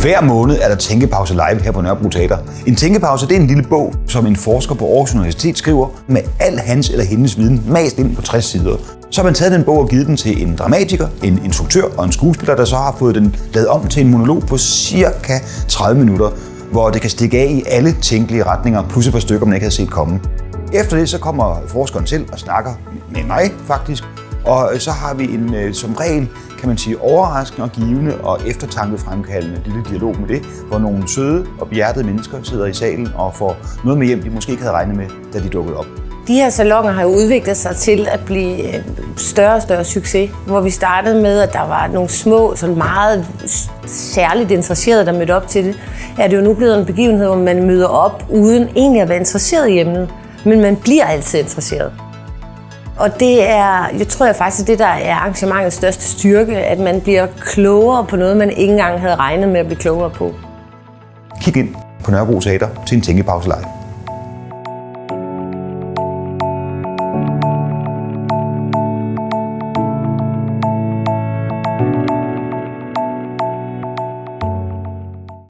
Hver måned er der Tænkepause live her på Nørrebro Teater. En tænkepause det er en lille bog, som en forsker på Aarhus Universitet skriver med al hans eller hendes viden mast ind på 60 sider. Så har man taget den bog og givet den til en dramatiker, en instruktør og en skuespiller, der så har fået den lavet om til en monolog på cirka 30 minutter, hvor det kan stikke af i alle tænkelige retninger, plus et par stykker, man ikke havde set komme. Efter det så kommer forskeren selv og snakker med mig faktisk, og øh, så har vi en øh, som regel, kan man sige, overraskende og givende og eftertankefremkaldende lille dialog med det, hvor nogle søde og behjertede mennesker sidder i salen og får noget med hjem, de måske ikke havde regnet med, da de dukkede op. De her salonger har jo udviklet sig til at blive øh, større og større succes, hvor vi startede med, at der var nogle små, sådan meget særligt interesserede, der mødte op til det. Er det jo nu blevet en begivenhed, hvor man møder op uden egentlig at være interesseret i emnet, men man bliver altid interesseret. Og det er, jeg tror jeg faktisk, det der er arrangementets største styrke, at man bliver klogere på noget, man ikke engang havde regnet med at blive klogere på. Kig ind på Nørrebro Teater til en tænkepause.